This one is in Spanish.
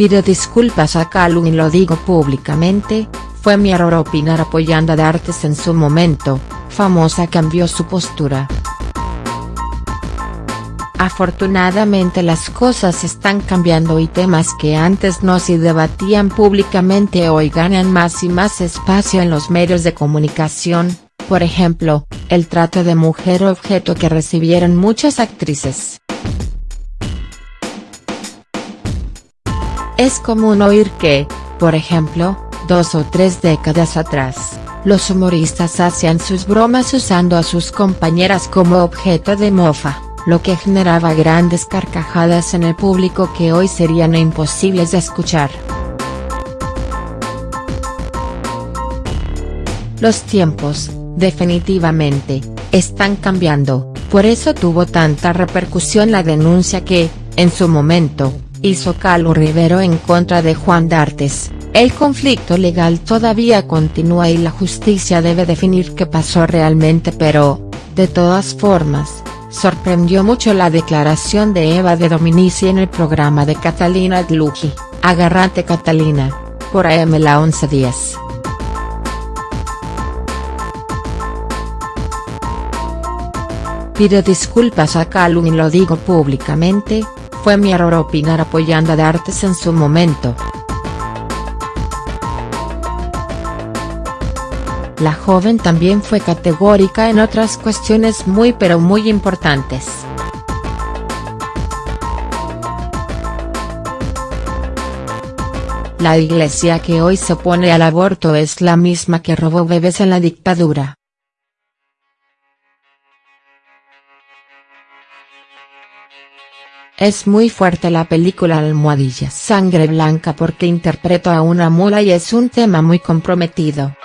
Pido disculpas a Calum y lo digo públicamente, fue mi error opinar apoyando a D'Artes en su momento, famosa cambió su postura. Afortunadamente las cosas están cambiando y temas que antes no se debatían públicamente hoy ganan más y más espacio en los medios de comunicación, por ejemplo, el trato de mujer objeto que recibieron muchas actrices. Es común oír que, por ejemplo, dos o tres décadas atrás, los humoristas hacían sus bromas usando a sus compañeras como objeto de mofa, lo que generaba grandes carcajadas en el público que hoy serían imposibles de escuchar. Los tiempos, definitivamente, están cambiando, por eso tuvo tanta repercusión la denuncia que, en su momento, hizo Calu Rivero en contra de Juan D'Artes, el conflicto legal todavía continúa y la justicia debe definir qué pasó realmente pero, de todas formas, sorprendió mucho la declaración de Eva de Dominici en el programa de Catalina Dluji, Agarrate Catalina, por AM la 1110. Pido disculpas a Calum y lo digo públicamente, fue mi error opinar apoyando a D'Artes en su momento. La joven también fue categórica en otras cuestiones muy pero muy importantes. La iglesia que hoy se opone al aborto es la misma que robó bebés en la dictadura. Es muy fuerte la película Almohadilla Sangre Blanca porque interpreto a una mula y es un tema muy comprometido.